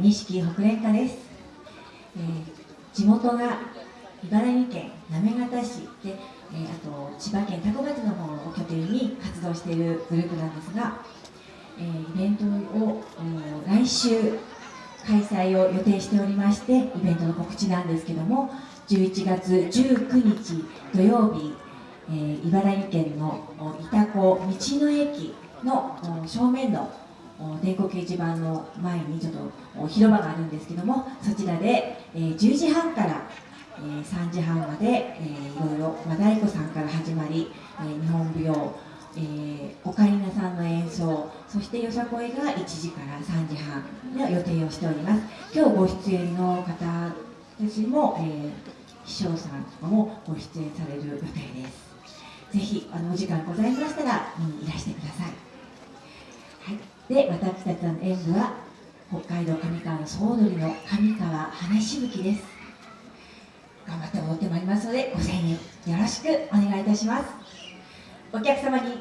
錦北連歌です、えー、地元が茨城県行方市で、えー、あと千葉県多古町の方を拠点に活動しているグループなんですが、えー、イベントを、来週開催を予定しておりましてイベントの告知なんですけども11月19日土曜日、えー、茨城県の潮来道の駅の正面の電光掲示板の前にちょっと広場があるんですけどもそちらで、え、10時半から、え、3時半まで、えー、いろいろ和太鼓さんから始まり、え、日本舞踊、え、オカリナさんの演奏そしてよさこいが1時から3時半の予定をしております。今日ご出演の方たちも、えー、秘書さんとかもご出演される予定です。ぜひあのお時間ございましたら見にいらしてくださ、い。で私たちの演舞は北海道上川の総踊りの上川花しぶきです。頑張って踊ってまいりますのでご声援よろしくお願いいたします。お客様に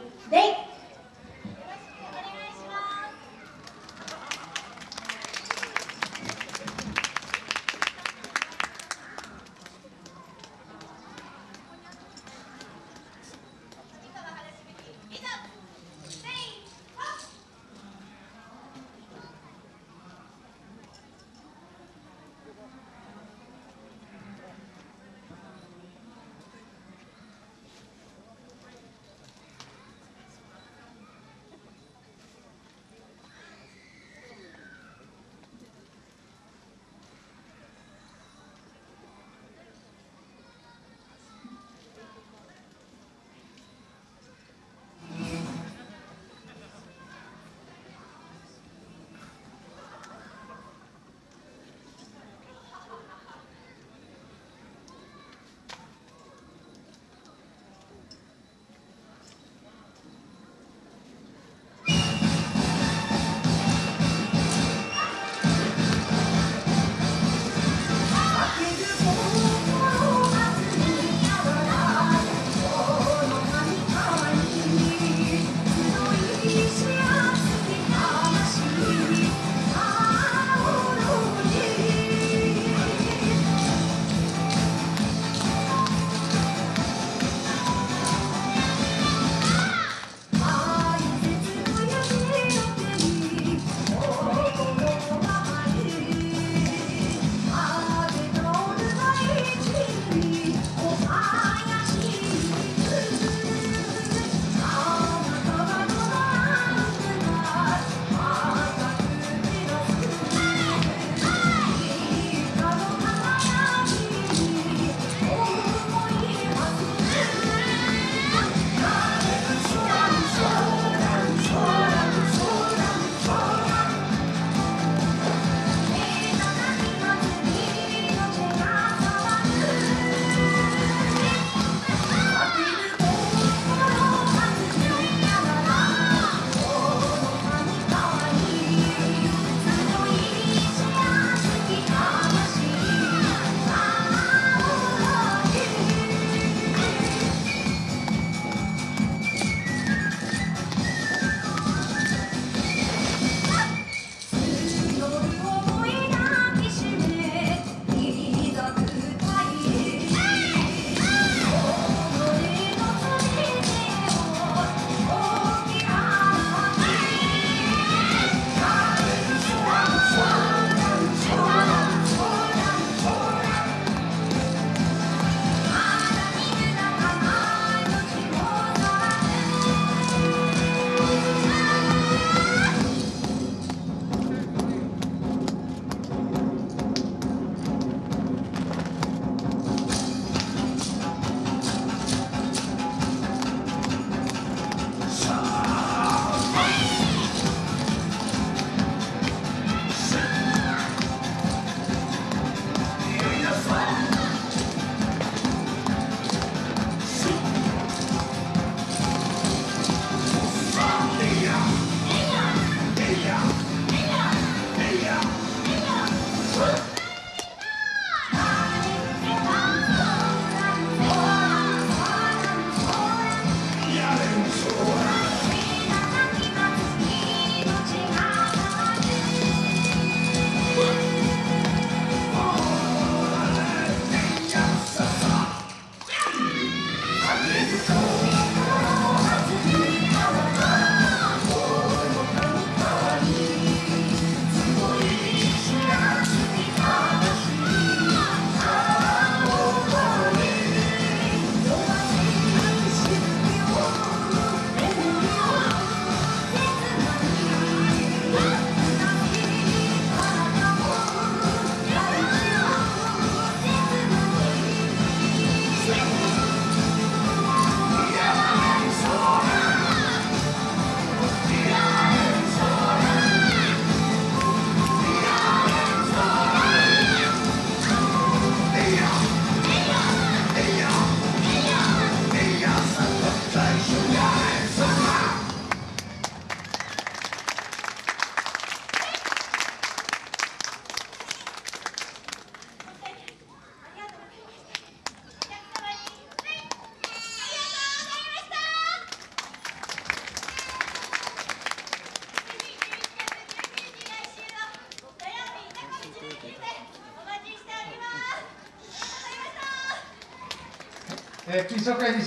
é, que isso é o que a Sócrates